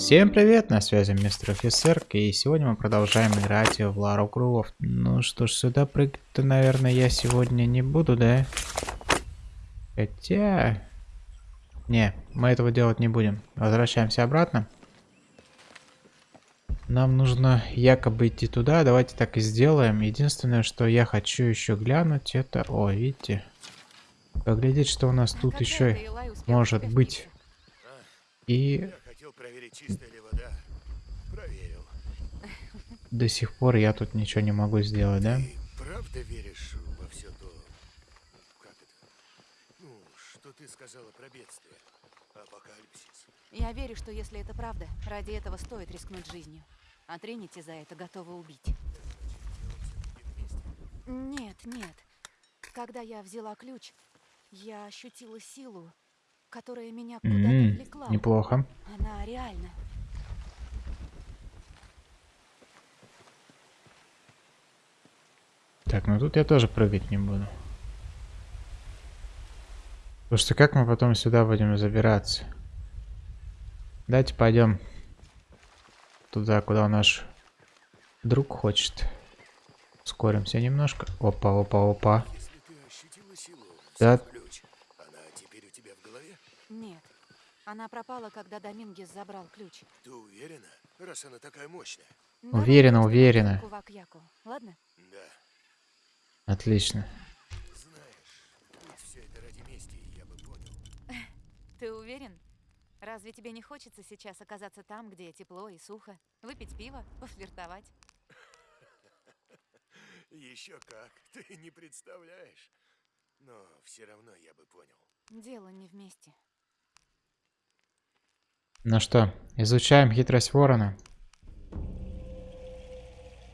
Всем привет, на связи мистер офицер, и сегодня мы продолжаем играть в Лару Кругов. Ну что ж, сюда прыгать-то, наверное, я сегодня не буду, да? Хотя... Не, мы этого делать не будем. Возвращаемся обратно. Нам нужно якобы идти туда, давайте так и сделаем. Единственное, что я хочу еще глянуть, это... О, видите? Поглядеть, что у нас тут еще может быть. И проверить, чистая ли вода. Проверил. До сих пор я тут ничего не могу сделать, да? Ты правда веришь во все то... Как это? Ну, что ты сказала про бедствие? Апокалипсис. Я верю, что если это правда, ради этого стоит рискнуть жизнью. А Тринити за это готова убить. Нет, нет. Когда я взяла ключ, я ощутила силу, которая меня куда-то mm -hmm. влекла. Неплохо. Она реальна. Так, ну тут я тоже прыгать не буду. Потому что как мы потом сюда будем забираться? Давайте пойдем туда, куда наш друг хочет. Ускоримся немножко. Опа, опа, опа. Да, Она пропала, когда Домингес забрал ключ. Ты уверена, раз она такая мощная? Уверена, уверена. Ладно? Да. Отлично. Знаешь, все это ради мести, я бы понял. Ты уверен? Разве тебе не хочется сейчас оказаться там, где тепло и сухо? Выпить пиво, пофлиртовать? Еще как, ты не представляешь. Но все равно я бы понял. Дело не вместе. Ну что, изучаем хитрость ворона.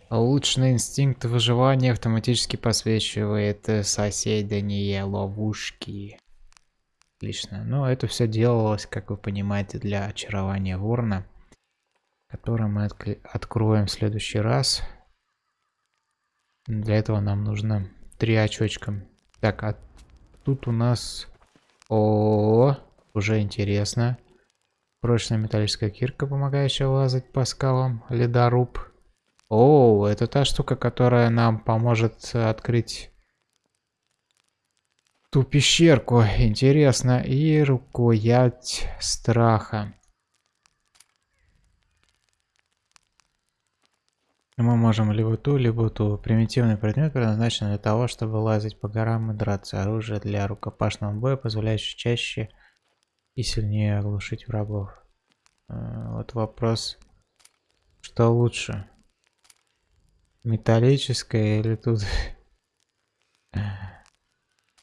Улучшенный инстинкт выживания автоматически посвечивает соседние ловушки. Отлично. Ну, это все делалось, как вы понимаете, для очарования ворона. Который мы откроем в следующий раз. Для этого нам нужно три очочка. Так, а тут у нас... О, -о, -о уже интересно. Прочная металлическая кирка, помогающая лазать по скалам. Ледоруб. О, это та штука, которая нам поможет открыть ту пещерку. Интересно. И рукоять страха. Мы можем либо ту, либо ту. Примитивный предмет предназначен для того, чтобы лазить по горам и драться. Оружие для рукопашного боя, позволяющее чаще и сильнее оглушить врагов. А, вот вопрос, что лучше? Металлическое или тут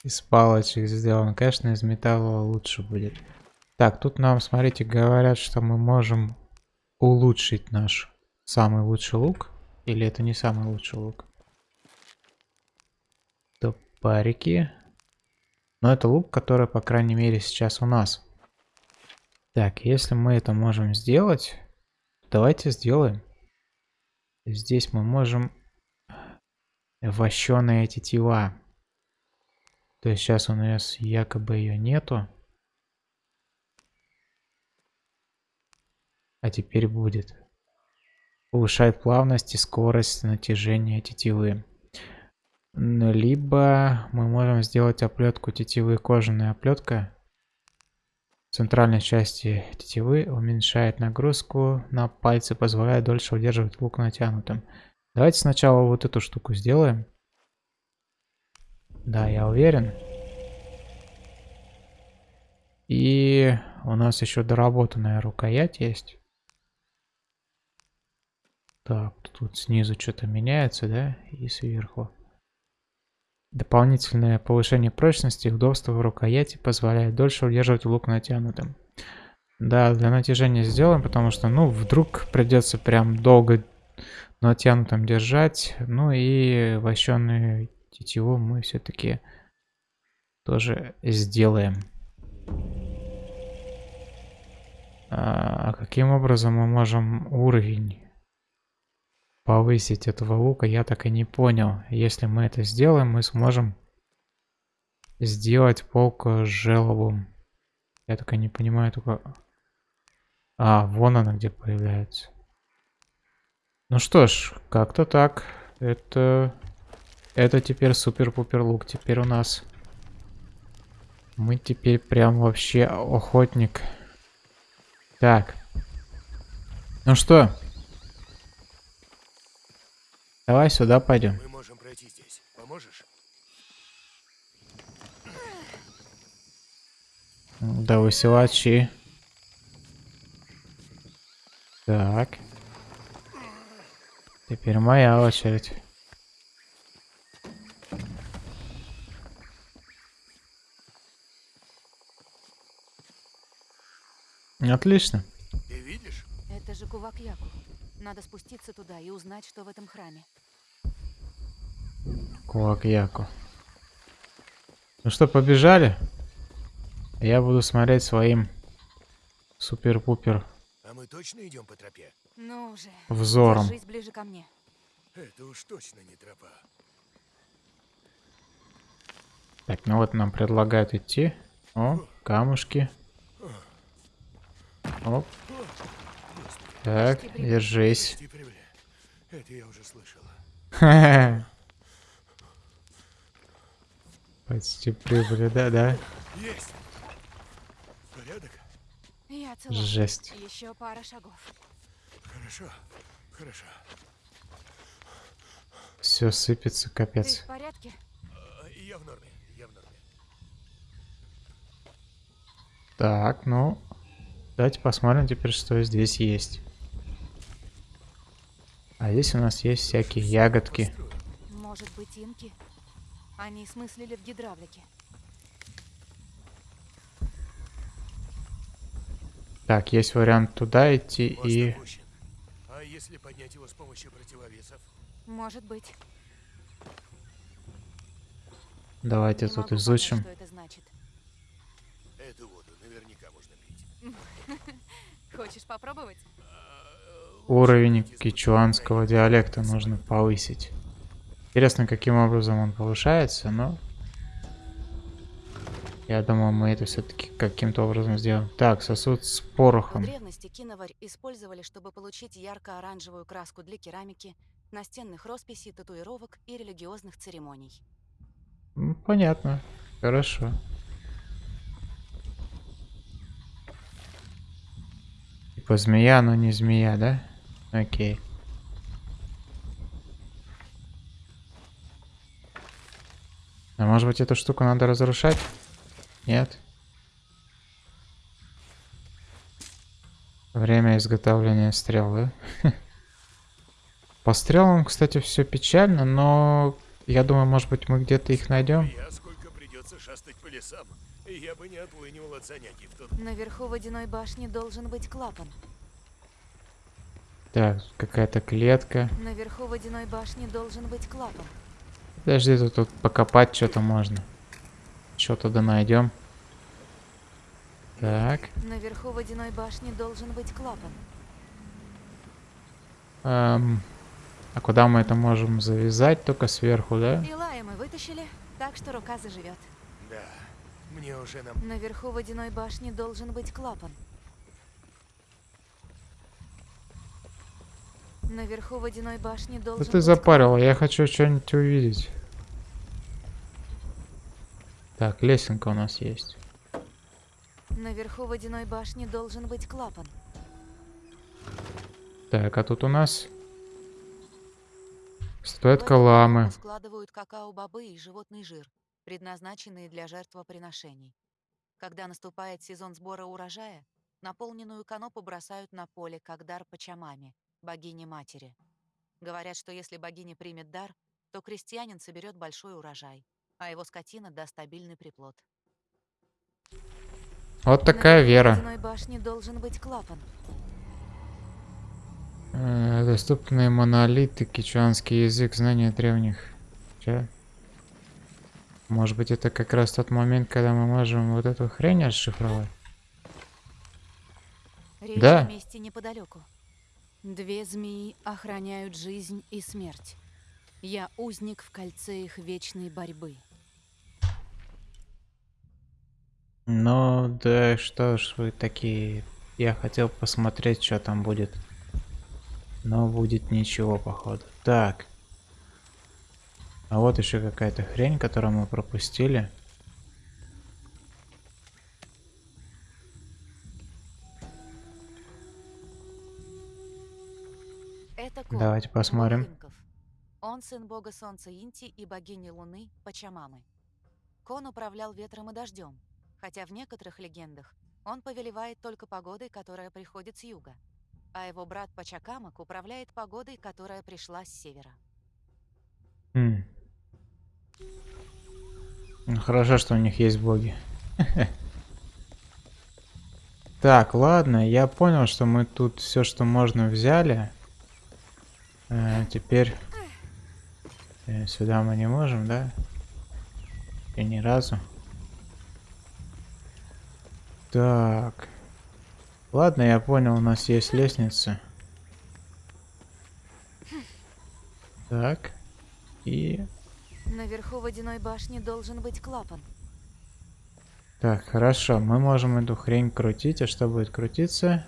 из палочек сделан? Конечно, из металла лучше будет. Так, тут нам, смотрите, говорят, что мы можем улучшить наш самый лучший лук. Или это не самый лучший лук? Топарики. Но это лук, который, по крайней мере, сейчас у нас. Так, если мы это можем сделать, давайте сделаем. Здесь мы можем вощеные тетива. То есть сейчас у нас якобы ее нету. А теперь будет. Повышает плавность и скорость натяжения тетивы. Либо мы можем сделать оплетку тетивы кожаная оплетка центральной части тетивы уменьшает нагрузку на пальцы, позволяя дольше удерживать лук натянутым. Давайте сначала вот эту штуку сделаем. Да, я уверен. И у нас еще доработанная рукоять есть. Так, тут снизу что-то меняется, да? И сверху. Дополнительное повышение прочности и удобства в рукояти позволяет дольше удерживать лук натянутым. Да, для натяжения сделаем, потому что, ну, вдруг придется прям долго натянутым держать. Ну и вощеную тетиву мы все-таки тоже сделаем. А каким образом мы можем уровень повысить этого лука, я так и не понял. Если мы это сделаем, мы сможем сделать полк с желобом. Я так и не понимаю только... А, вон она где появляется. Ну что ж, как-то так. Это... Это теперь супер-пупер лук. Теперь у нас... Мы теперь прям вообще охотник. Так. Ну что? Давай сюда пойдем. Мы можем пройти здесь. Поможешь? Да высилачи. Так. Теперь моя очередь. Отлично. Ты видишь? Это же Кувак-Яку. Надо спуститься туда и узнать, что в этом храме. Кулак-яку. Ну что, побежали? Я буду смотреть своим супер-пупер А мы точно идем по тропе? Ну уже. взором. Держись ближе ко мне. Это уж точно не тропа. Так, ну вот нам предлагают идти. О, камушки. Оп. Так, держись. Это я уже слышала. Почти прибыли, да-да. Есть! Порядок? Я цела. Жесть. Еще пара шагов. Хорошо, хорошо. Все сыпется, Ты капец. в порядке? А, Я в норме, я в норме. Так, ну, давайте посмотрим теперь, что здесь есть. А здесь у нас есть всякие ягодки. Может быть, инки? Они смыслили в гидравлике. Так, есть вариант туда идти Мост и... опущен. А если поднять его с помощью противовесов? Может быть. Давайте Не тут могу понять, изучим. что это значит. Эту воду наверняка можно пить. Хочешь попробовать? Уровень кичуанского диалекта нужно повысить. Интересно, каким образом он повышается, но... Я думаю, мы это все-таки каким-то образом сделаем. Так, сосуд с В порохом. древности киноварь использовали, чтобы получить ярко-оранжевую краску для керамики, настенных росписей, татуировок и религиозных церемоний. Понятно. Хорошо. Типа змея, но не змея, да? Окей. А может быть эту штуку надо разрушать? Нет? Время изготовления стрел, да? По стрелам, кстати, все печально, но я думаю, может быть, мы где-то их найдем. Я сколько придется шастать по лесам. Я бы не отлынивал от занятий в тот Наверху водяной башни должен быть клапан. Так, какая-то клетка. Наверху водяной башни должен быть клапан. Подожди, тут, тут покопать что-то можно. Что-то да найдем. Так. Наверху водяной башни должен быть клапан. эм, а куда мы это можем завязать? Только сверху, да? Илая мы вытащили, так что рука заживет. Да, мне уже нам... Наверху водяной башни должен быть клапан. Наверху водяной башни Да должен ты запарила, я хочу что-нибудь увидеть. Так, лесенка у нас есть. Наверху водяной башни должен быть клапан. Так, а тут у нас В статуэтка эту ламы. коробку складывают какао-бобы и животный жир, предназначенные для жертвоприношений. Когда наступает сезон сбора урожая, наполненную канопу бросают на поле, как дар Пачамаме, богине-матери. Говорят, что если богиня примет дар, то крестьянин соберет большой урожай, а его скотина даст стабильный приплод. Вот такая Наверху вера. башни должен быть клапан. Э, доступные монолиты, кичуанский язык, знания древних. Чё? Может быть, это как раз тот момент, когда мы можем вот эту хрень расшифровать? Речь Да. о месте неподалеку. Две змеи охраняют жизнь и смерть. Я узник в кольце их вечной борьбы. Ну, да что ж вы такие Я хотел посмотреть, что там будет. Но будет ничего, походу. Так. А вот еще какая-то хрень, которую мы пропустили. Давайте посмотрим. Он сын бога солнца Инти и богини луны Пачамамы. Кон управлял ветром и дождем, хотя в некоторых легендах он повелевает только погодой, которая приходит с юга, а его брат Пачакамак управляет погодой, которая пришла с севера. Ну, хорошо, что у них есть боги. Так, ладно, я понял, что мы тут все, что можно, взяли. Э, теперь э, сюда мы не можем, да? И ни разу. Так. Ладно, я понял, у нас есть лестница. Так. И Наверху водяной башни должен быть клапан. Так, хорошо, мы можем эту хрень крутить, а что будет крутиться?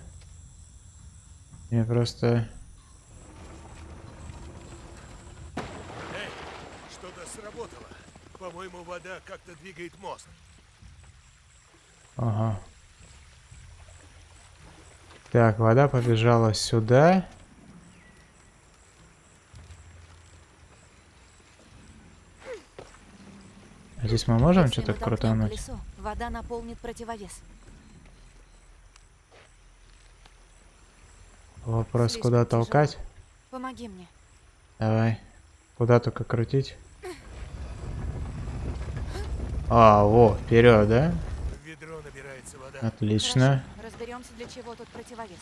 Я просто... Эй, что-то сработало. По-моему, как-то двигает мост. Ага. Так, вода побежала сюда. А здесь мы можем что-то крутануть? колесо, вода наполнит противовес. Вопрос, Слишком куда тяжело. толкать? Помоги мне. Давай. Куда только крутить? А, во, вперед, да? Ведро набирается вода. Отлично. Разберемся, для чего тут противовес.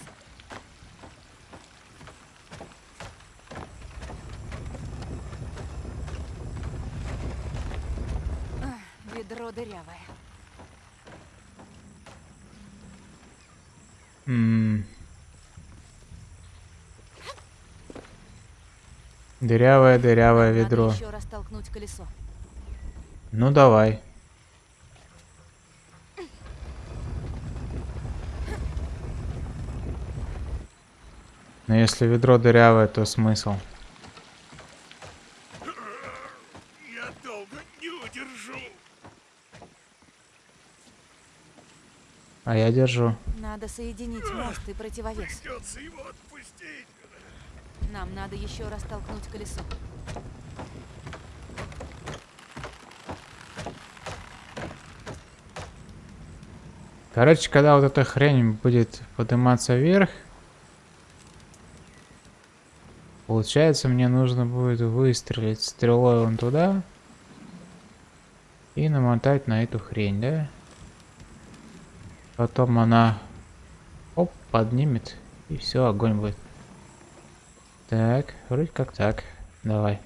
Ах, Ведро дырявое. М. Дырявое, дырявое Надо ведро. еще раз толкнуть колесо. Ну давай. Но если ведро дырявое, то смысл. Я долго не удержу. А я держу. Надо соединить мост и противовес. Придется его отпустить. Нам надо еще раз толкнуть колесо. Короче, когда вот эта хрень будет подниматься вверх, получается, мне нужно будет выстрелить стрелой вон туда и намотать на эту хрень, да? Потом она оп, поднимет и все, огонь будет. Так, вроде как так. Давай.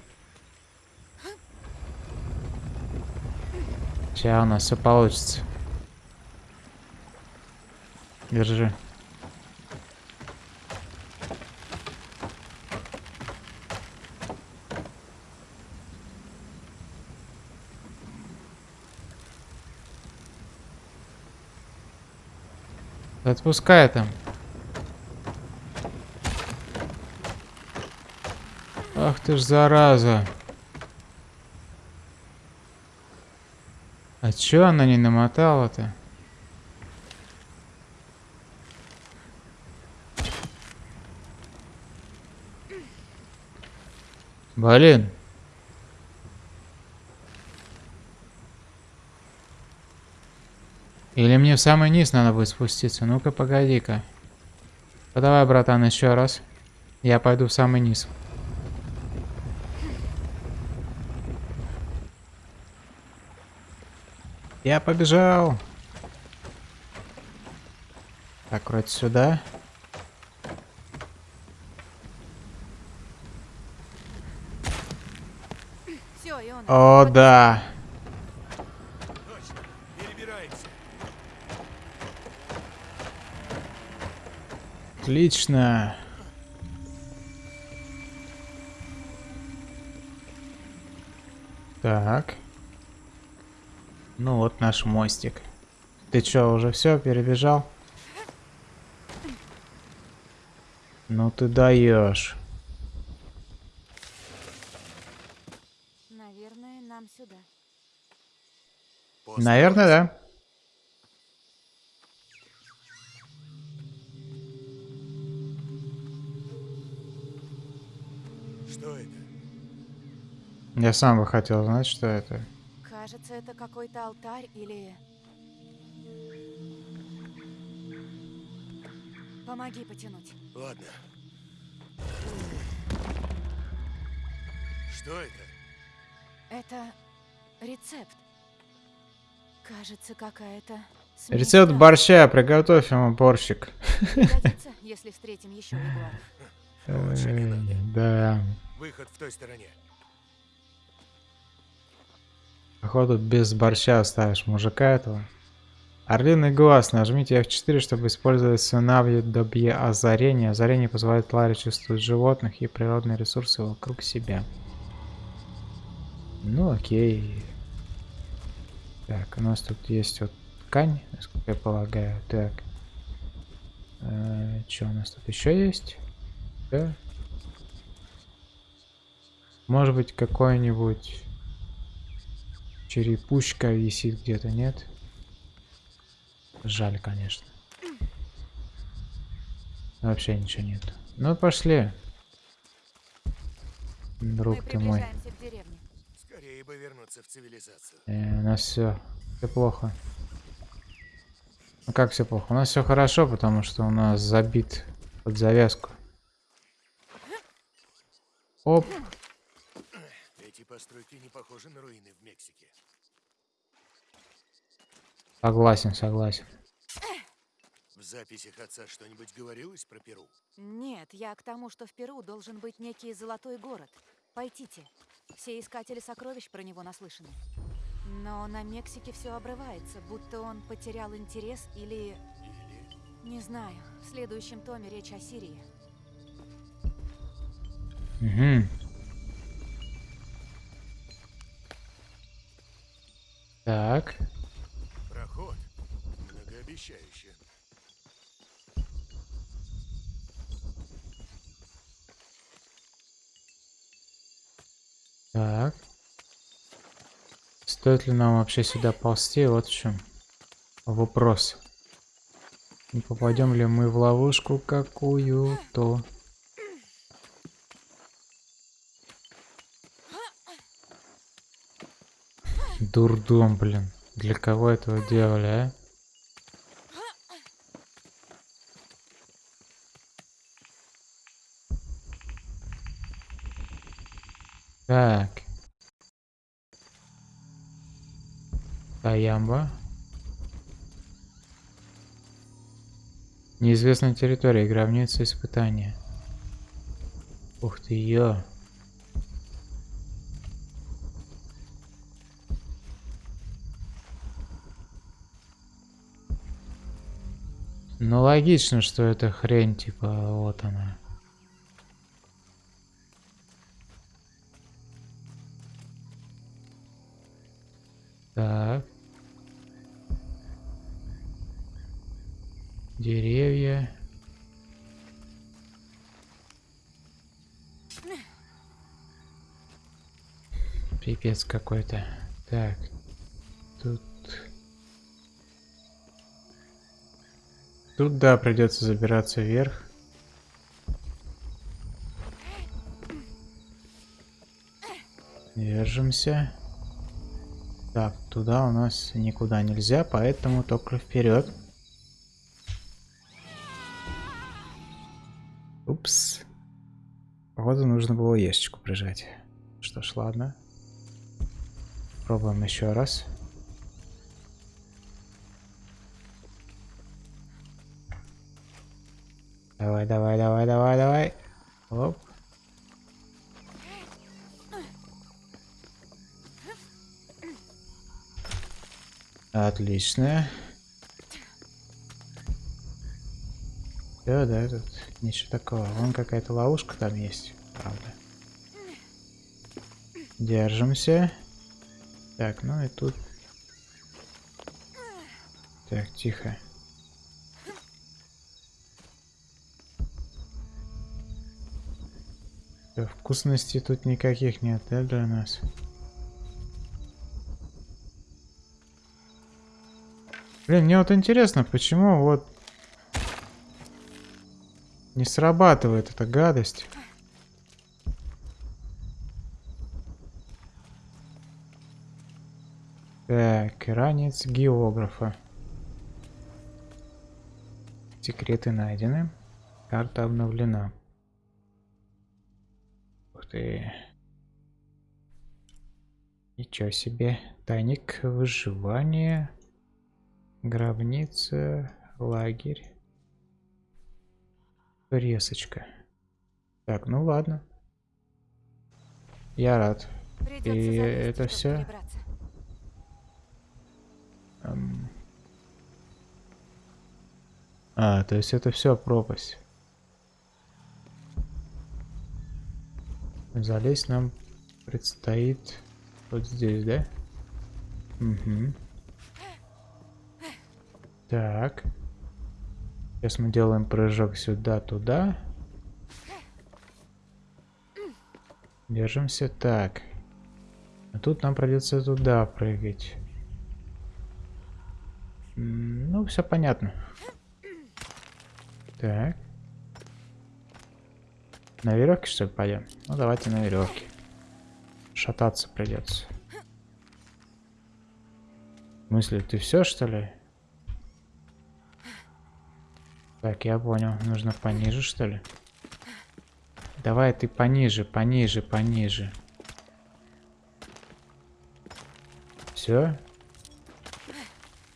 Сейчас у нас все получится. Держи. Отпускай там. Ах ты ж зараза. А чё она не намотала-то? Блин. Или мне в самый низ надо будет спуститься? Ну-ка, погоди-ка. Ну, давай, братан, еще раз. Я пойду в самый низ. Я побежал. Так, вроде сюда. Все. О, да. Точно. Перебираемся. Отлично. Так. Ну вот наш мостик. Ты чё, уже все перебежал? Ну ты даешь. Наверное, нам сюда. Наверное, да. Я сам бы хотел знать, что это. Кажется, это какой-то алтарь или... Помоги потянуть. Ладно. Что это? Это рецепт. Кажется, какая-то Рецепт борща, приготовь ему борщик. Пригодится, если встретим еще ягуаров. Эй, Да. Выход в той стороне. Походу без борща оставишь мужика этого. Орлиный глаз. Нажмите F4, чтобы использовать сценарий добье озарения. Озарение позволяет Ларе чувствовать животных и природные ресурсы вокруг себя. Ну окей. Так, у нас тут есть вот ткань, насколько я полагаю. Так. что у нас тут еще есть? Да. Может быть какой-нибудь черепушка висит где-то, нет? Жаль, конечно. Вообще ничего нет. Ну, пошли. Друг ты мой. Скорее бы вернуться в цивилизацию. Э, у нас все. Все плохо. Ну как все плохо? У нас все хорошо, потому что у нас забит под завязку. Оп. Постройки не похожи на руины в Мексике. Согласен, согласен. В записях отца что-нибудь говорилось про Перу? Нет, я к тому, что в Перу должен быть некий золотой город. Пойдите. Все искатели сокровищ про него наслышаны. Но на Мексике все обрывается, будто он потерял интерес или... Или... Не знаю. В следующем томе речь о Сирии. Угу. Так. Проход. Многообещающе. Так. Стоит ли нам вообще сюда ползти? Вот в чем вопрос. Не попадем ли мы в ловушку какую-то? Дурдом, блин. Для кого этого делали, а? Так. Таямба. Неизвестная территория, гробница испытания. Ух ты, ё. Ну логично, что это хрень, типа, вот она. Так. Деревья. Пипец какой-то. Так. Тут... Тут, да, придется забираться вверх. Держимся. Так, туда у нас никуда нельзя, поэтому только вперед. Упс. Походу нужно было ящичку прижать. Что ж, ладно. Пробуем еще раз. Давай, давай, давай, давай, давай. Оп. Отлично. Да, да, тут ничего такого. Вон какая-то ловушка там есть, правда. Держимся. Так, ну и тут... Так, тихо. Всё, Вкусностей тут никаких нет, да, для нас? Блин, мне вот интересно, почему вот не срабатывает эта гадость. Так, ранец географа. Секреты найдены. Карта обновлена. Ты. Ничего себе. Тайник выживания. Гробница. Лагерь. Резочка. Так, ну ладно. Я рад. Придется И это. Эм. А, то есть это все пропасть. Залезть нам предстоит вот здесь, да? Угу. Так. Сейчас мы делаем прыжок сюда, туда. Держимся так. А тут нам придется туда прыгать. Ну, все понятно. Так. На веревке, что ли, пойдем? Ну, давайте на веревке. Шататься придется. В смысле, ты все, что ли? Так, я понял. Нужно пониже, что ли? Давай ты пониже, пониже, пониже. Все?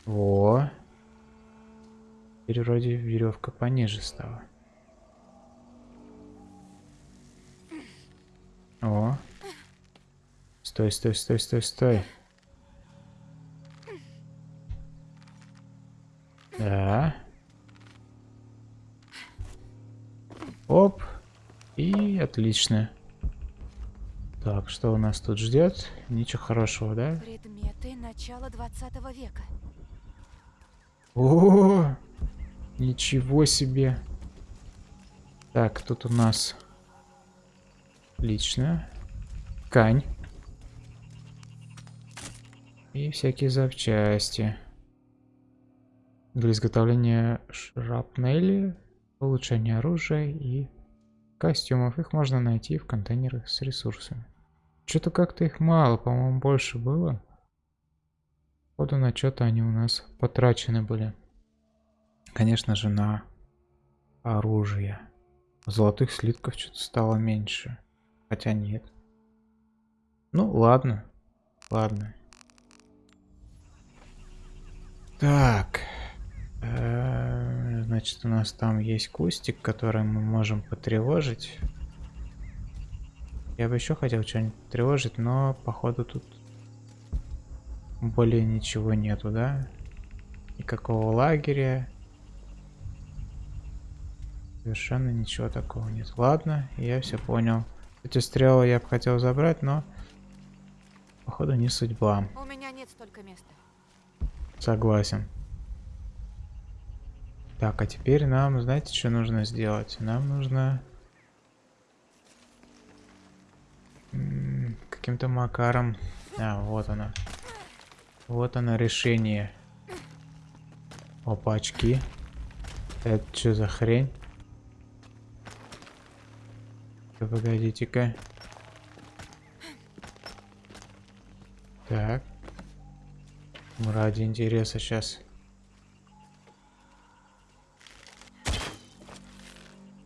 Во. Теперь вроде веревка пониже стала. О. Стой, стой, стой, стой, стой. Да. Оп. И отлично. Так, что у нас тут ждет? Ничего хорошего, да? Предметы начала 20 века. О, ничего себе. Так, тут у нас лично ткань и всякие запчасти для изготовления шрапнели, улучшения оружия и костюмов. Их можно найти в контейнерах с ресурсами. Что-то как-то их мало, по-моему, больше было. Походу на что-то они у нас потрачены были. Конечно же на оружие. Золотых слитков что-то стало меньше. Хотя нет. Ну ладно. Ладно. Так. Э, Значит, у нас там есть кустик, который мы можем потревожить. Я бы еще хотел что-нибудь тревожить, но походу тут более ничего нету, да? Никакого лагеря. Совершенно ничего такого нет. Ладно, я все понял. Эти стрелы я бы хотел забрать, но походу не судьба. У меня нет столько места. Согласен. Так, а теперь нам, знаете, что нужно сделать? Нам нужно каким-то макаром. А, вот она. Вот оно решение. Опачки. Это что за хрень? Да Погодите-ка. Так. Ради интереса сейчас.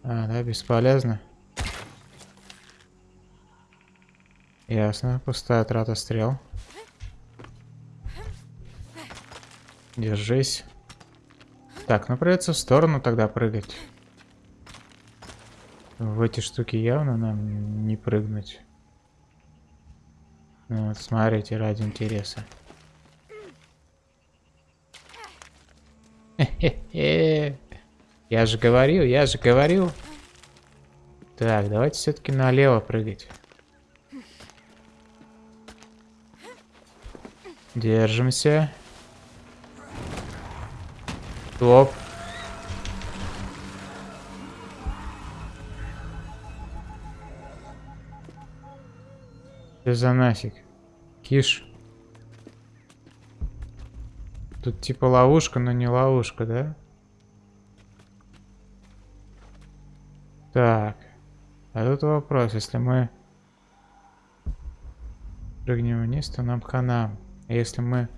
А, да, бесполезно. Ясно, пустая трата стрел. Держись. Так, ну придется в сторону тогда прыгать. В эти штуки явно нам не прыгнуть. Ну, вот смотрите, ради интереса. Я же говорил, я же говорил. Так, давайте все-таки налево прыгать. Держимся. Топ. Что за нафиг? Киш. Тут типа ловушка, но не ловушка, да? Так. А тут вопрос, если мы прыгнем вниз, то нам хана. А если мы...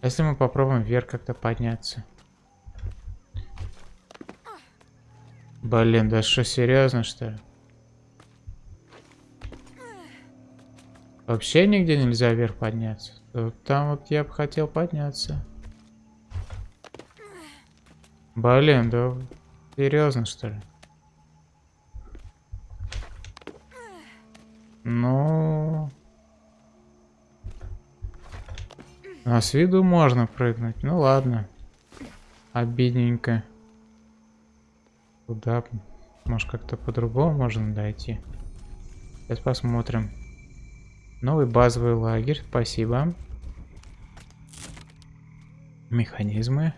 Если мы попробуем вверх как-то подняться? Блин, да что, серьезно, что ли? Вообще нигде нельзя вверх подняться. Там вот я бы хотел подняться. Блин, да серьезно, что ли? Ну... А с виду можно прыгнуть. Ну ладно. Обидненько. Куда? Может как-то по-другому можно дойти. Сейчас посмотрим. Новый базовый лагерь. Спасибо. Механизмы.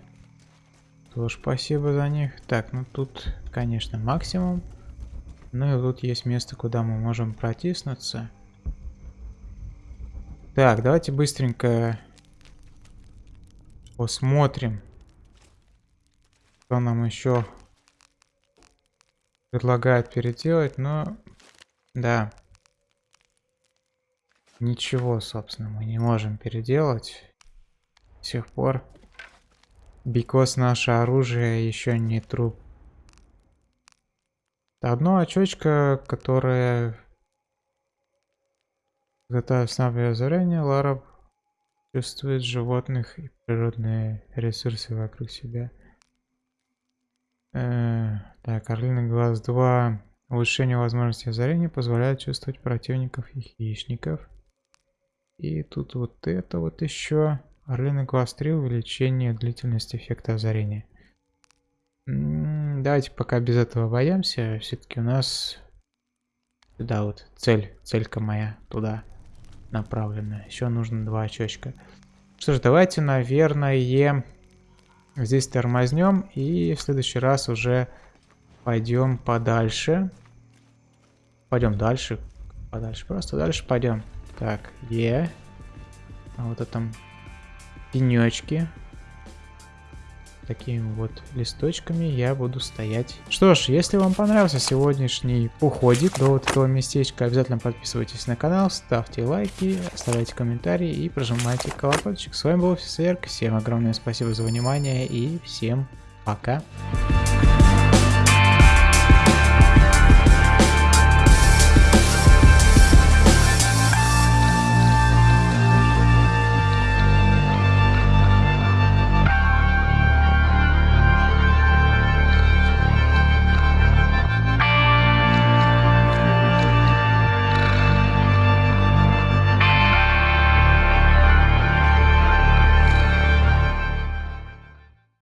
Тоже спасибо за них. Так, ну тут, конечно, максимум. Ну и тут есть место, куда мы можем протиснуться. Так, давайте быстренько посмотрим, что нам еще предлагает переделать. Но, да, ничего, собственно, мы не можем переделать до сих пор. Бикос наше оружие еще не труп. Одно очечко, которое... Это основное озарение, Лара чувствует животных и природные ресурсы вокруг себя. Э, так, Орлиный глаз 2. Улучшение возможности озарения позволяет чувствовать противников и хищников. И тут вот это вот еще. Глаз 3. Увеличение длительности эффекта озарения. Давайте пока без этого боямся. Все-таки у нас сюда вот цель, целька моя туда направлена. Еще нужно два очечка. Что ж, давайте, наверное, здесь тормознем и в следующий раз уже пойдем подальше. Пойдем дальше. Подальше. Просто дальше пойдем. Так, Е. А вот это пенечки такими вот листочками я буду стоять. Что ж, если вам понравился сегодняшний походик до вот этого местечка, обязательно подписывайтесь на канал, ставьте лайки, оставляйте комментарии и прожимайте колокольчик. С вами был Офисерк, всем огромное спасибо за внимание и всем пока.